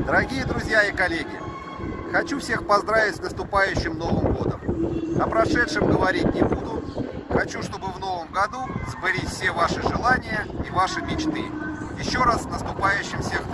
Дорогие друзья и коллеги, хочу всех поздравить с наступающим Новым годом. О прошедшем говорить не буду. Хочу, чтобы в новом году сбылись все ваши желания и ваши мечты. Еще раз с наступающим всех